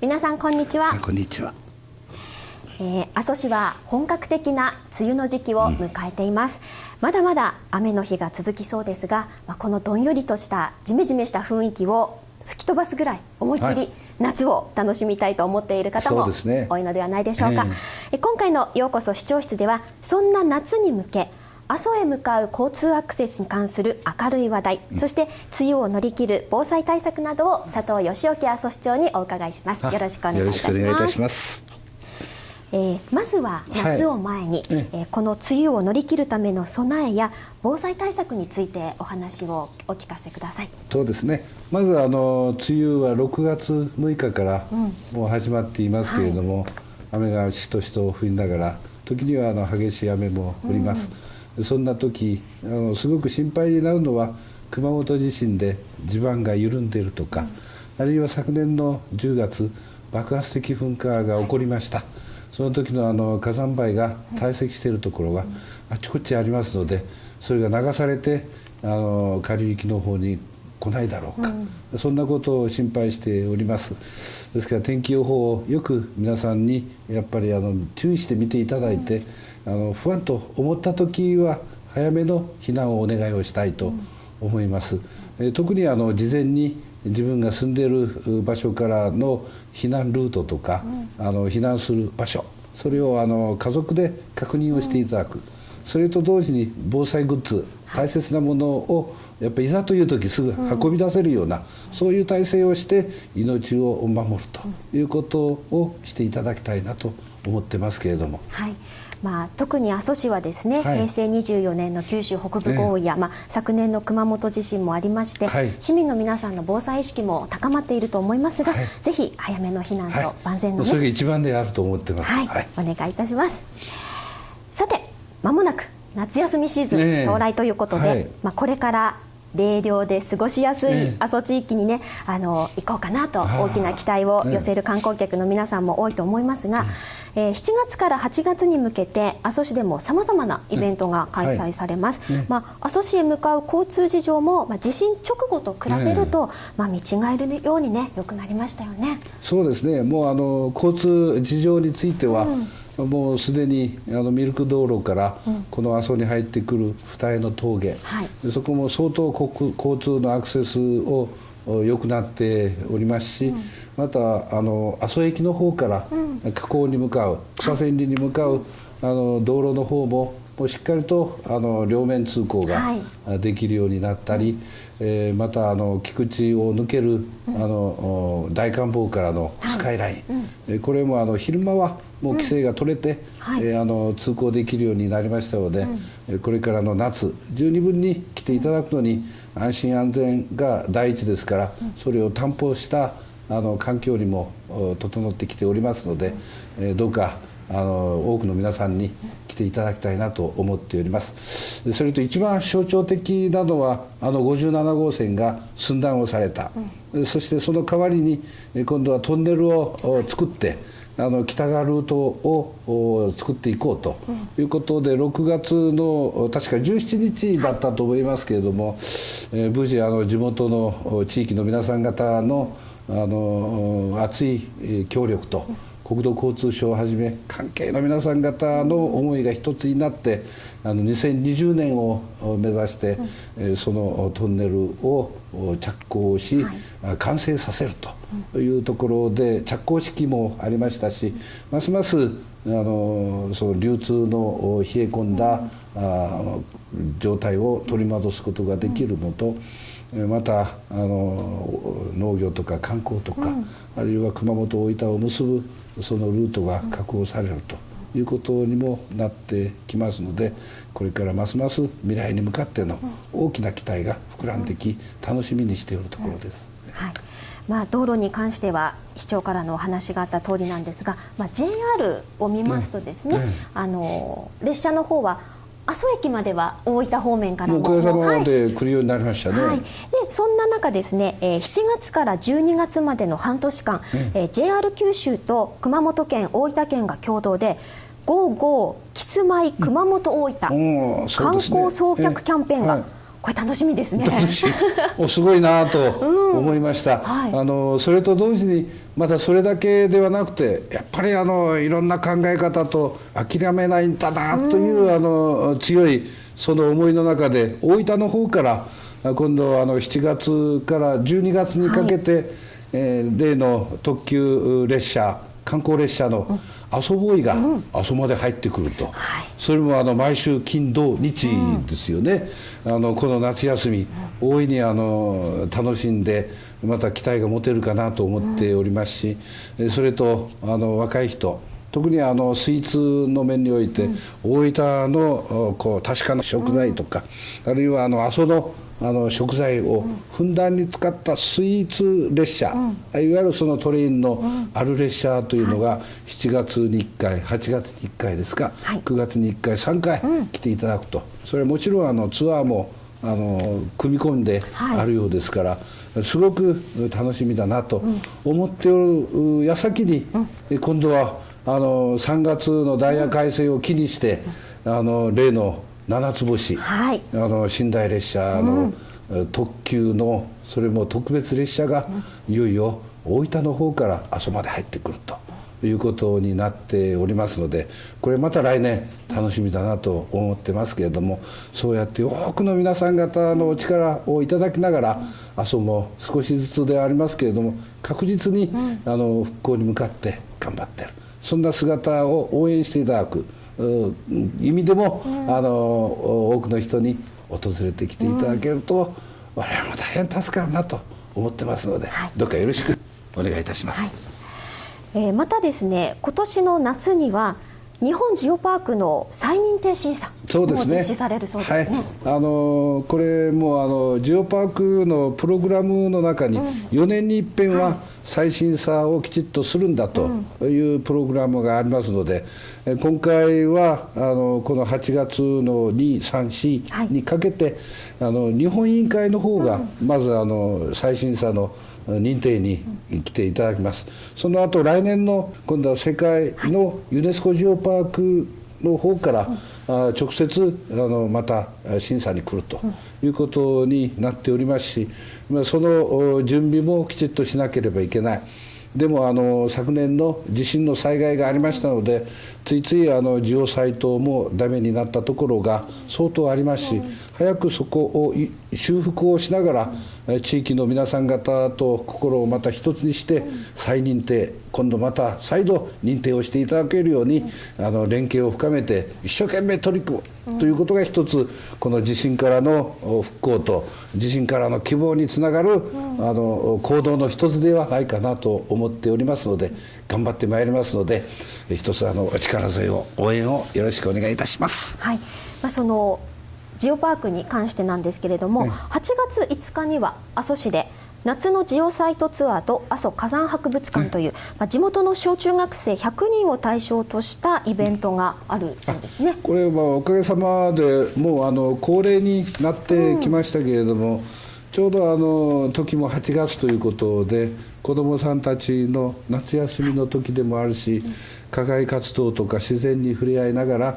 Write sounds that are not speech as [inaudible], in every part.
皆さんこんにちは。こんにちは、えー、阿蘇市は本格的な梅雨の時期を迎えています、うん、まだまだ雨の日が続きそうですが、まあ、このどんよりとしたジメジメした雰囲気を吹き飛ばすぐらい思いっきり夏を楽しみたいと思っている方も多いのではないでしょうか、うねえー、今回のようこそ視聴室ではそんな夏に向け阿蘇へ向かう交通アクセスに関する明るい話題、うん、そして梅雨を乗り切る防災対策などを佐藤義興阿蘇市長にお伺いします。よろしくお願いいたします。えー、まずは夏を前に、はい、えー、この梅雨を乗り切るための備えや防災対策についてお話をお聞かせください。そうですね。まずあの梅雨は6月6日からもう始まっていますけれども、うんはい、雨がしとしと降りながら時にはあの激しい雨も降ります。うんそんな時あのすごく心配になるのは熊本地震で地盤が緩んでいるとか、あるいは昨年の10月爆発的噴火が起こりました、その時のあの火山灰が堆積しているところがあちこちありますのでそれが流されてあの下流域の方に来ないだろうか、うん、そんなことを心配しております。ですから天気予報をよく皆さんにやっぱりあの注意して見ていただいて、うん、あの不安と思った時は早めの避難をお願いをしたいと思います、うん、特にあの事前に自分が住んでいる場所からの避難ルートとか、あの避難する場所それをあの家族で確認をしていただく、それと同時に防災グッズ大切なものをやっぱりいざという時すぐ運び出せるような、うん、そういう体制をして命を守るということをしていただきたいなと思ってますけれども。はい。まあ、特に阿蘇市はですね、はい、平成24年の九州北部豪雨や、まあ、昨年の熊本地震もありまして、はい、市民の皆さんの防災意識も高まっていると思いますが、はい、ぜひ早めの避難と万全の、ね、それが一番であると思ってます、はい。お願いいたしますまもなく夏休みシーズン到来ということで、まあ、これから冷涼で過ごしやすい阿蘇地域にね、あの行こうかなと大きな期待を寄せる観光客の皆さんも多いと思いますが、えー、7月から8月に向けて阿蘇市でもさまざまなイベントが開催されます。まあ、阿蘇市へ向かう交通事情も、まあ、地震直後と比べると、まあ、見違えるようにね良くなりましたよね。そうですね。もうあの交通事情については、うんもうすでにあのミルク道路からこの阿蘇に入ってくる二重の峠、はい、そこも相当交通のアクセスを良くなっておりますし、うん、またあの阿蘇駅の方から河口に向かう、草千里に向かう、あの道路の方ももうしっかりとあの両面通行ができるようになったり、はい、えー、またあの菊池を抜ける、あの大観峰からのスカイライン、はい、これもあの昼間はもう規制が取れて、うんはい、えー、あの通行できるようになりましたので、うん、これからの夏十二分に来ていただくのに安心安全が第一ですから、うん、それを担保したあの環境にも整ってきておりますので、えー、どうかあの多くの皆さんに来ていただきたいなと思っております。それと一番象徴的なのはあの57号線が寸断をされた、うん、そしてその代わりに今度はトンネルを作ってあの北側ルートを作っていこうということで、6月の確か17日だったと思いますけれども、えー、無事あの地元の地域の皆さん方のあの熱い協力と国土交通省をはじめ関係の皆さん方の思いが一つになってあの2020年を目指して、うん、そのトンネルを着工し、はい、完成させるというところで着工式もありましたしますますあのその流通の冷え込んだ、あ状態を取り戻すことができるのと、またあの農業とか観光とか、うん、あるいは熊本大分を結ぶそのルートが確保されるということにもなってきますのでこれからますます未来に向かっての大きな期待が膨らんでき楽しみにしているところです。はい。まあ、道路に関しては市長からのお話があった通りなんですが、まあ、JR を見ますとですね、あの列車の方は阿蘇駅までは大分方面からも。も様で来るようになりましたね、はい、でそんな中ですね、えー、7月から12月までの半年間、うん、えー、JR 九州と熊本県大分県が共同で「ゴーゴーキスマイ熊本大分、うん。ね、観光送客キャンペーンがこれ楽しみですね。おすごいなと思いました、うんはい、あのそれと同時にまたそれだけではなくてやっぱりあのいろんな考え方と諦めないんだなという、うん、あの強いその思いの中で大分の方から今度あの7月から12月にかけて、はい、えー、例の特急列車観光列車の阿蘇ボーイが阿蘇まで入ってくると、うんそれもあの毎週金土日ですよね、うん、あのこの夏休み大いにあの楽しんでまた期待が持てるかなと思っておりますし、それとあの若い人特にあのスイーツの面において、大分のこう確かな食材とか、あるいはあの阿蘇のあの食材をふんだんに使ったスイーツ列車、うん、いわゆるそのトレインのある列車というのが7月に1回8月に1回ですか、はい、9月に1回3回来ていただくと。それはもちろんあのツアーもあの組み込んであるようですから、はい、すごく楽しみだなと思っておる矢先に、うん、今度はあの3月のダイヤ改正を機にして、あの例の七つ星、はい、あの寝台列車の、特急のそれも特別列車がいよいよ大分の方から阿蘇まで入ってくると。いうことになっておりますのでこれまた来年楽しみだなと思ってますけれどもそうやって多くの皆さん方のお力をいただきながら阿蘇も少しずつではありますけれども確実にあの復興に向かって頑張ってるそんな姿を応援していただく。意味でも、うん、あの多くの人に訪れてきていただけると、うん、我々も大変助かるなと思ってますので、はい、どうかよろしくお願いいたします。はい、えー、またですね今年の夏には日本ジオパークの再認定審査も実施されるそうですね。すねはい、あのこれもあのジオパークのプログラムの中に4年に一遍は再審査をきちっとするんだというプログラムがありますので、今回はあのこの8月の2、3、4にかけて、はい、あの日本委員会の方がまずあの再審査の認定に来ていただきます。その後来年の今度は世界のユネスコジオパークの方から、直接あのまた審査に来るということになっておりますし、その準備もきちっとしなければいけない。でもあの昨年の地震の災害がありましたのでついついあのジオサイトもダメになったところが相当ありますし早くそこを修復をしながら地域の皆さん方と心をまた一つにして再認定今度また再度認定をしていただけるようにあの連携を深めて一生懸命取り組むということが一つこの地震からの復興と地震からの希望につながるあの行動の一つではないかなと思っておりますので頑張ってまいりますので一つあのお力添えを応援をよろしくお願いいたします。はい。まあ、そのジオパークに関してなんですけれども、8月5日には阿蘇市で夏のジオサイトツアーと阿蘇火山博物館という、まあ、地元の小中学生100人を対象としたイベントがあるそうですね。これはおかげさまでもうあの恒例になってきましたけれども、うん、ちょうどあの時も8月ということで子どもさんたちの夏休みの時でもあるし、課外活動とか自然に触れ合いながら、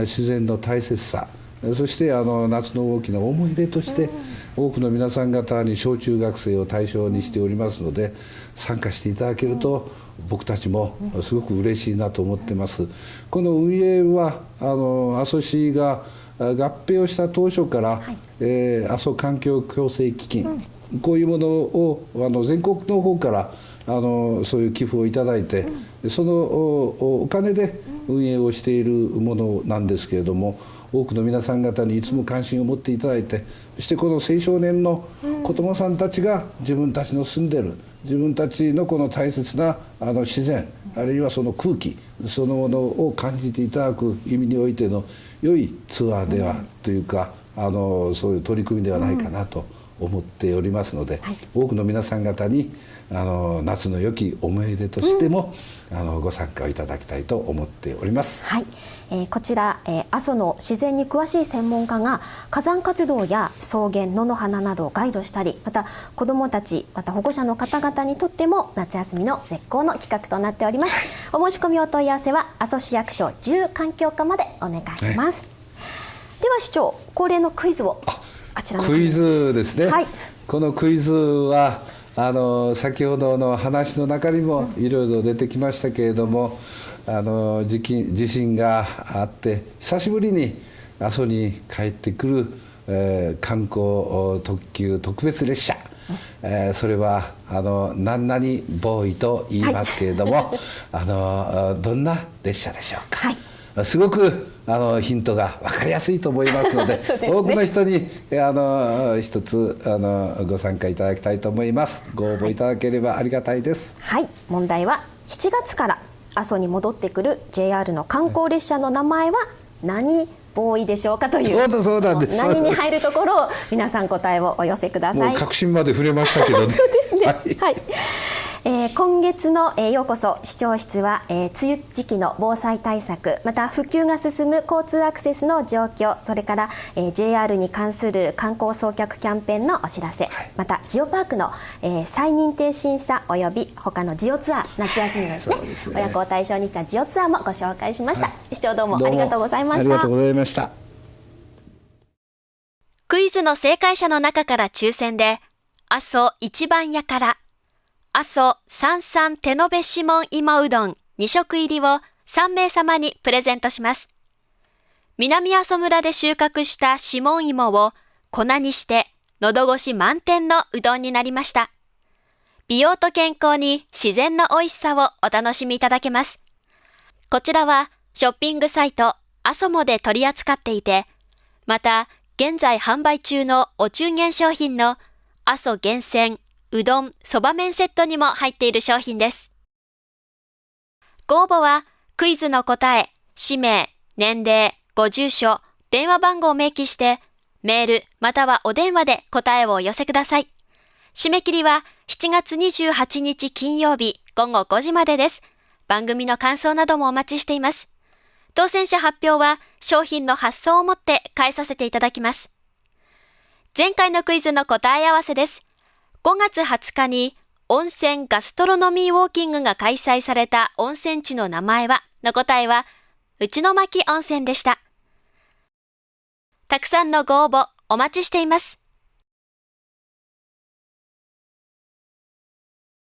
自然の大切さそしてあの夏の大きな思い出として多くの皆さん方に小中学生を対象にしておりますので参加していただけると僕たちもすごく嬉しいなと思ってます。この運営はあの阿蘇市が合併をした当初から、はい、えー、阿蘇環境共生基金、うん、こういうものをあの全国の方からあのそういう寄付をいただいて、うん、そのお金で運営をしているものなんですけれども多くの皆さん方にいつも関心を持っていただいてそしてこの青少年の子どもさんたちが自分たちの住んでる自分たちのこの大切なあの自然あるいはその空気そのものを感じていただく意味においての良いツアーではというかあのそういう取り組みではないかなと思っておりますので、はい、多くの皆さん方にあの夏の良き思い出としても、うん、あのご参加をいただきたいと思っております。はい、えー、こちら、えー、阿蘇の自然に詳しい専門家が火山活動や草原野の花などをガイドしたりまた子どもたちまた保護者の方々にとっても夏休みの絶好の企画となっております。お申し込みお問い合わせは阿蘇市役所住環境課までお願いします。では市長恒例のクイズをあちらクイズですね、はい、このクイズはあの先ほどの話の中にもいろいろ出てきましたけれども、あの地地震があって久しぶりに阿蘇に帰ってくる、えー、観光特急特別列車、えー、それはあの何々ボーイと言いますけれども、はい、あのどんな列車でしょうか。はいすごくあのヒントが分かりやすいと思いますので [laughs] ね、多くの人にあの一つあのご参加いただきたいと思います。ご応募いただければありがたいです。はい。問題は7月から阿蘇に戻ってくる JR の観光列車の名前は何ボーイでしょうかというそうなんです何に入るところを皆さん答えをお寄せください。確信まで触れましたけどね。[laughs] そうですね。はい、はいえー、今月の、えー、ようこそ視聴室は、えー、梅雨時期の防災対策また普及が進む交通アクセスの状況それから、えー、JR に関する観光送客キャンペーンのお知らせ、はい、またジオパークの、えー、再認定審査および他のジオツアー夏休みのですねすね。親子を対象にしたジオツアーもご紹介しました、はい、視聴どうも。ありがとうございました。ありがとうございました。クイズの正解者の中から抽選で阿蘇一番屋から阿蘇三三手延べ指紋芋うどん2食入りを3名様にプレゼントします。南阿蘇村で収穫した指紋芋を粉にして喉越し満点のうどんになりました。美容と健康に自然の美味しさをお楽しみいただけます。こちらはショッピングサイト阿蘇モで取り扱っていて、また現在販売中のお中元商品の阿蘇厳選うどん、そば麺セットにも入っている商品です。ご応募は、クイズの答え、氏名、年齢、ご住所、電話番号を明記して、メールまたはお電話で答えをお寄せください。締め切りは7月28日金曜日午後5時までです。番組の感想などもお待ちしています。当選者発表は商品の発送をもって返させていただきます。前回のクイズの答え合わせです。5月20日に温泉ガストロノミーウォーキングが開催された温泉地の名前はの答えは、内の巻温泉でした。たくさんのご応募お待ちしています。